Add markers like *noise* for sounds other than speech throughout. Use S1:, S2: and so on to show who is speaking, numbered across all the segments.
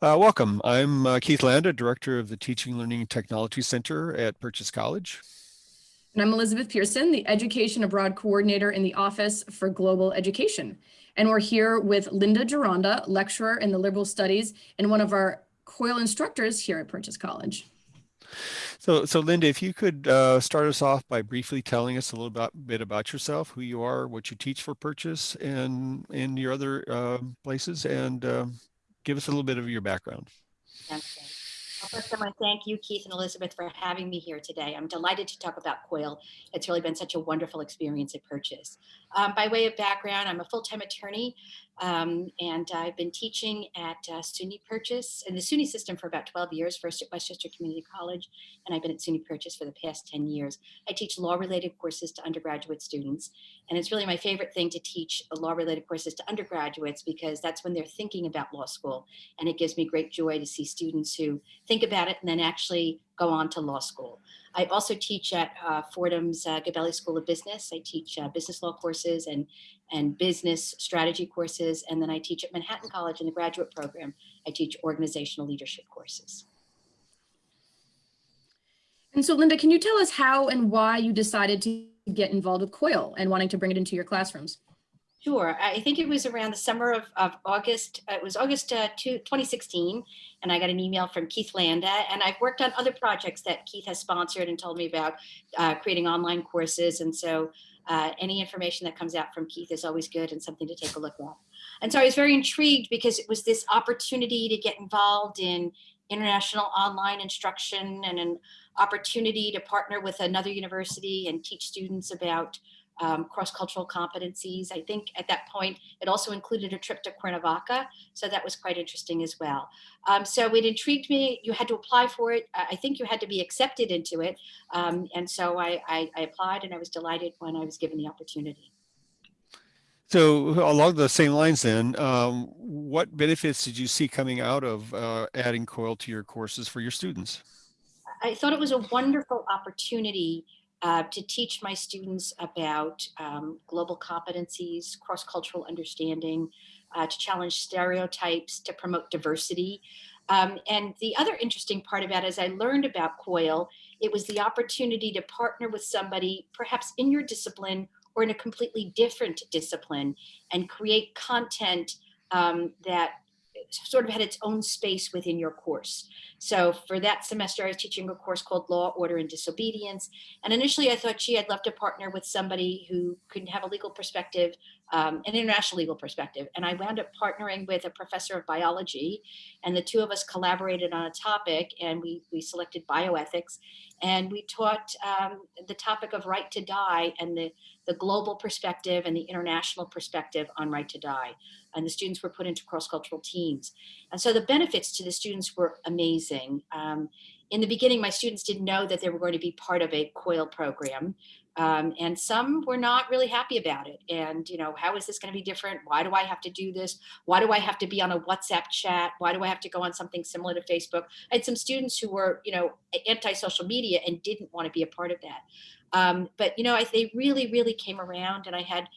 S1: Uh, welcome. I'm uh, Keith Landa, Director of the Teaching Learning Technology Center at Purchase College.
S2: And I'm Elizabeth Pearson, the Education Abroad Coordinator in the Office for Global Education. And we're here with Linda Gironda, lecturer in the Liberal Studies and one of our COIL instructors here at Purchase College.
S1: So, so Linda, if you could uh, start us off by briefly telling us a little bit, bit about yourself, who you are, what you teach for Purchase and, and your other uh, places, and um, give us a little bit of your background.
S3: Well, first, I want to thank you, Keith and Elizabeth, for having me here today. I'm delighted to talk about COIL. It's really been such a wonderful experience at Purchase. Um, by way of background, I'm a full-time attorney um, and I've been teaching at uh, SUNY Purchase in the SUNY system for about 12 years, first at Westchester Community College, and I've been at SUNY Purchase for the past 10 years. I teach law-related courses to undergraduate students, and it's really my favorite thing to teach law-related courses to undergraduates because that's when they're thinking about law school, and it gives me great joy to see students who think about it and then actually go on to law school. I also teach at uh, Fordham's uh, Gabelli School of Business. I teach uh, business law courses and, and business strategy courses. And then I teach at Manhattan College in the graduate program. I teach organizational leadership courses.
S2: And so Linda, can you tell us how and why you decided to get involved with COIL and wanting to bring it into your classrooms?
S3: Sure. I think it was around the summer of, of August. Uh, it was August uh, 2016. And I got an email from Keith Landa. And I've worked on other projects that Keith has sponsored and told me about uh, creating online courses. And so uh, any information that comes out from Keith is always good and something to take a look at. And so I was very intrigued because it was this opportunity to get involved in international online instruction and an opportunity to partner with another university and teach students about um, cross-cultural competencies. I think at that point, it also included a trip to Cuernavaca. So that was quite interesting as well. Um, so it intrigued me. You had to apply for it. I think you had to be accepted into it. Um, and so I, I, I applied and I was delighted when I was given the opportunity.
S1: So along the same lines then, um, what benefits did you see coming out of uh, adding COIL to your courses for your students?
S3: I thought it was a wonderful opportunity uh, to teach my students about um, global competencies, cross-cultural understanding, uh, to challenge stereotypes, to promote diversity. Um, and the other interesting part about it, as I learned about COIL, it was the opportunity to partner with somebody perhaps in your discipline or in a completely different discipline and create content um, that sort of had its own space within your course. So for that semester, I was teaching a course called Law, Order, and Disobedience. And initially I thought, gee, I'd love to partner with somebody who could have a legal perspective, um, an international legal perspective. And I wound up partnering with a professor of biology and the two of us collaborated on a topic and we, we selected bioethics and we taught um, the topic of right to die and the, the global perspective and the international perspective on right to die. And the students were put into cross-cultural teams. And so the benefits to the students were amazing. Um, in the beginning, my students didn't know that they were going to be part of a COIL program. Um, and some were not really happy about it. And, you know, how is this going to be different? Why do I have to do this? Why do I have to be on a WhatsApp chat? Why do I have to go on something similar to Facebook? I had some students who were, you know, anti-social media and didn't want to be a part of that. Um, but, you know, I, they really, really came around and I had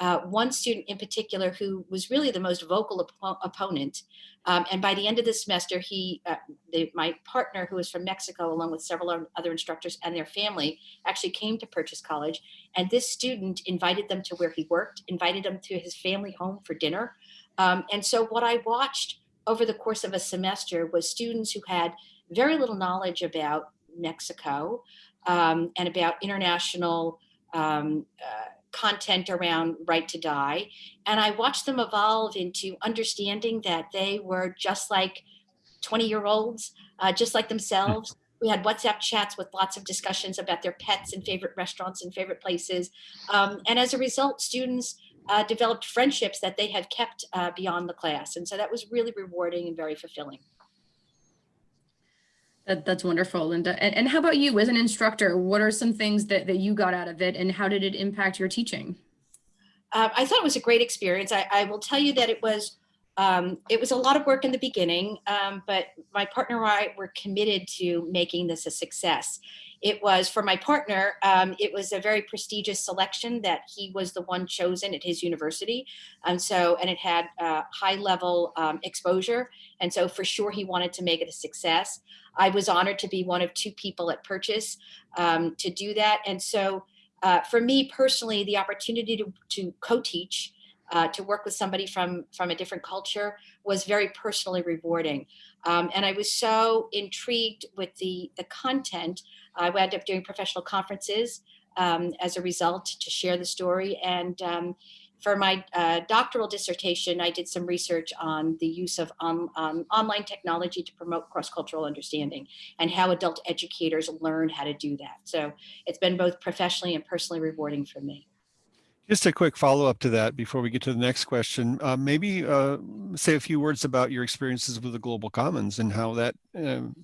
S3: uh, one student in particular who was really the most vocal op opponent. Um, and by the end of the semester, he, uh, my partner who was from Mexico, along with several other instructors and their family, actually came to Purchase College. And this student invited them to where he worked, invited them to his family home for dinner. Um, and so what I watched over the course of a semester was students who had very little knowledge about Mexico um, and about international um, uh, content around right to die. And I watched them evolve into understanding that they were just like 20 year olds, uh, just like themselves. We had WhatsApp chats with lots of discussions about their pets and favorite restaurants and favorite places. Um, and as a result, students uh, developed friendships that they had kept uh, beyond the class. And so that was really rewarding and very fulfilling.
S2: That, that's wonderful, Linda. And, and how about you as an instructor? What are some things that, that you got out of it and how did it impact your teaching?
S3: Uh, I thought it was a great experience. I, I, will tell you that it was Um, it was a lot of work in the beginning, um, but my partner and I were committed to making this a success. It was for my partner, um, it was a very prestigious selection that he was the one chosen at his university. And so, and it had uh, high level um, exposure. And so for sure he wanted to make it a success. I was honored to be one of two people at Purchase um, to do that. And so uh, for me personally, the opportunity to, to co-teach uh, to work with somebody from from a different culture was very personally rewarding. Um, and I was so intrigued with the the content. I wound up doing professional conferences um, as a result to share the story. And um, for my uh, doctoral dissertation, I did some research on the use of on, um, online technology to promote cross-cultural understanding and how adult educators learn how to do that. So it's been both professionally and personally rewarding for me.
S1: Just a quick follow-up to that before we get to the next question. Uh, maybe uh, say a few words about your experiences with the Global Commons and how that um,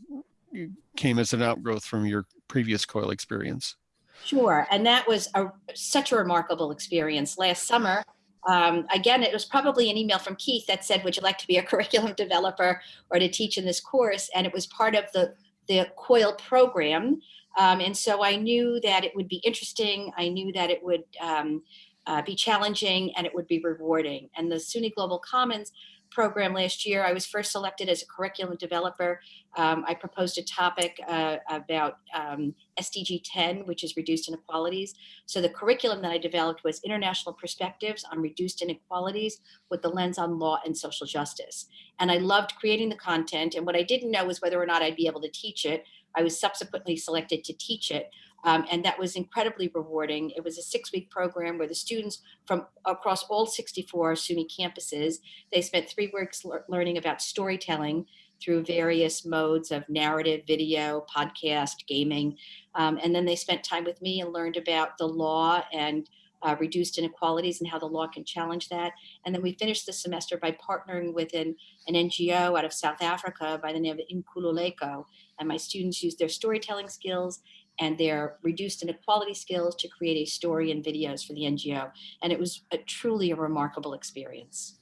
S1: came as an outgrowth from your previous COIL experience.
S3: Sure, and that was a, such a remarkable experience. Last summer, um, again, it was probably an email from Keith that said, would you like to be a *laughs* curriculum developer or to teach in this course? And it was part of the, the COIL program. Um, and so I knew that it would be interesting. I knew that it would um, uh, be challenging and it would be rewarding. And the SUNY Global Commons program last year, I was first selected as a curriculum developer. Um, I proposed a topic uh, about um, SDG 10, which is reduced inequalities. So the curriculum that I developed was international perspectives on reduced inequalities with the lens on law and social justice. And I loved creating the content. And what I didn't know was whether or not I'd be able to teach it. I was subsequently selected to teach it. Um, and that was incredibly rewarding. It was a six week program where the students from across all 64 SUNY campuses, they spent three weeks le learning about storytelling through various modes of narrative, video, podcast, gaming. Um, and then they spent time with me and learned about the law and uh, reduced inequalities and how the law can challenge that. And then we finished the semester by partnering with an, an NGO out of South Africa by the name of Inkululeko. And my students used their storytelling skills and their reduced inequality skills to create a story and videos for the NGO. And it was a, truly a remarkable experience.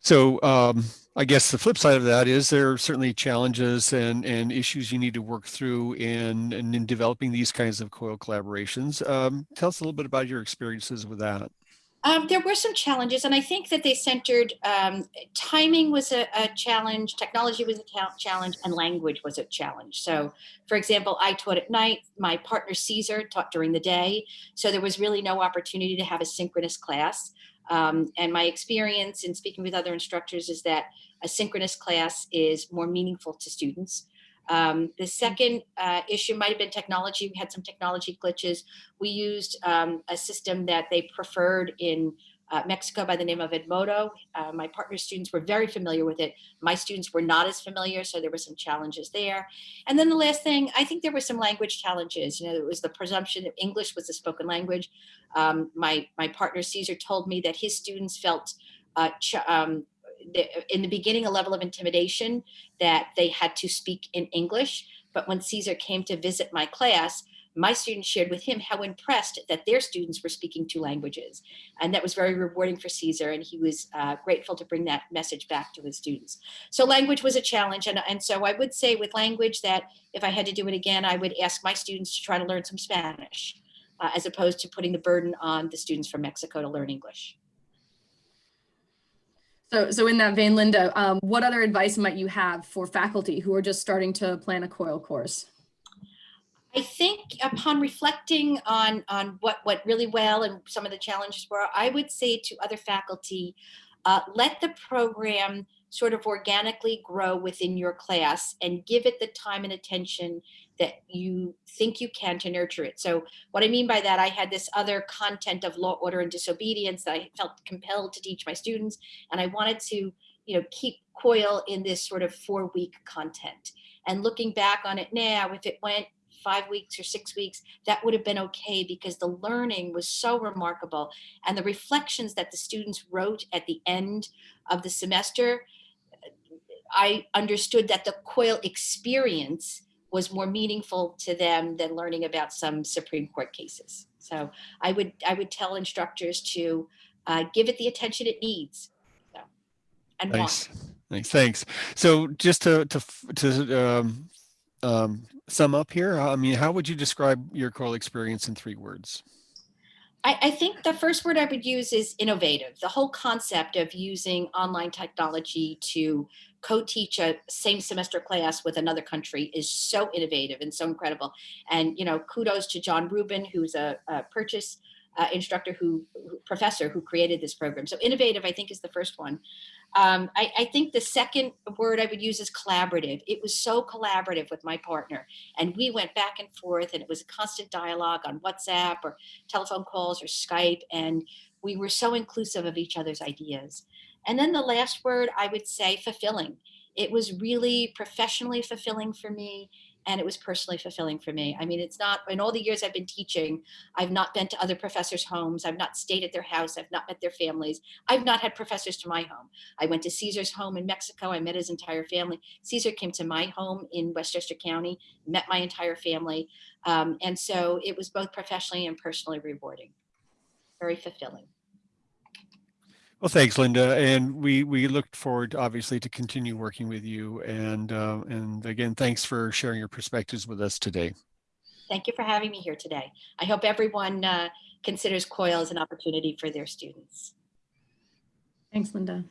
S1: So um, I guess the flip side of that is there are certainly challenges and, and issues you need to work through in, in, in developing these kinds of COIL collaborations. Um, tell us a little bit about your experiences with that.
S3: Um, there were some challenges, and I think that they centered um, timing was a, a, challenge, technology was a challenge, and language was a challenge. So, for example, I taught at night, my partner Caesar taught during the day, so there was really no opportunity to have a synchronous class. Um, and my experience in speaking with other instructors is that a synchronous class is more meaningful to students. Um, the second uh, issue might have been technology. We had some technology glitches. We used um, a system that they preferred in uh, Mexico by the name of Edmodo. Uh, my partner students were very familiar with it. My students were not as familiar, so there were some challenges there. And then the last thing, I think there were some language challenges. You know, it was the presumption that English was a spoken language. Um, my, my partner Caesar told me that his students felt uh, um, in the beginning a level of intimidation that they had to speak in English. But when Caesar came to visit my class, my students shared with him how impressed that their students were speaking two languages. And that was very rewarding for Caesar. And he was uh, grateful to bring that message back to his students. So language was a challenge. And, and so I would say with language that if I had to do it again, I would ask my students to try to learn some Spanish uh, as opposed to putting the burden on the students from Mexico to learn English.
S2: So, so in that vein, Linda, um, what other advice might you have for faculty who are just starting to plan a COIL course?
S3: I think upon reflecting on, on what went really well and some of the challenges were, I would say to other faculty, uh, let the program sort of organically grow within your class and give it the time and attention that you think you can to nurture it. So what I mean by that, I had this other content of law, order, and disobedience that I felt compelled to teach my students. And I wanted to, you know, keep COIL in this sort of four week content. And looking back on it now, if it went five weeks or six weeks, that would have been okay because the learning was so remarkable. And the reflections that the students wrote at the end of the semester, I understood that the COIL experience was more meaningful to them than learning about some Supreme Court cases. So I would I would tell instructors to uh, give it the attention it needs. So. and.
S1: Nice, nice, thanks. So just to, to, to, um, um, sum up here, I mean, how would you describe your COIL experience in three words?
S3: I, I think the first word I would use is innovative. The whole concept of using online technology to co-teach a same semester class with another country is so innovative and so incredible. And you know, kudos to Jon Rubin, who's a, a purchase uh, instructor who professor who created this program. So innovative, I think, is the first one. Um, I, I think the second word I would use is collaborative. It was so collaborative with my partner, and we went back and forth, and it was a constant dialogue on WhatsApp or telephone calls or Skype, and we were so inclusive of each other's ideas. And then the last word I would say fulfilling. It was really professionally fulfilling for me, and it was personally fulfilling for me. I mean, it's not in all the years I've been teaching, I've not been to other professors' homes, I've not stayed at their house, I've not met their families, I've not had professors to my home. I went to Caesar's home in Mexico, I met his entire family. Caesar came to my home in Westchester County, met my entire family. Um, and so it was both professionally and personally rewarding, very fulfilling.
S1: Well, thanks, Linda. And we, we look forward, obviously, to continue working with you. And, uh, and again, thanks for sharing your perspectives with us today.
S3: Thank you for having me here today. I hope everyone uh, considers COIL as an opportunity for their students.
S2: Thanks, Linda.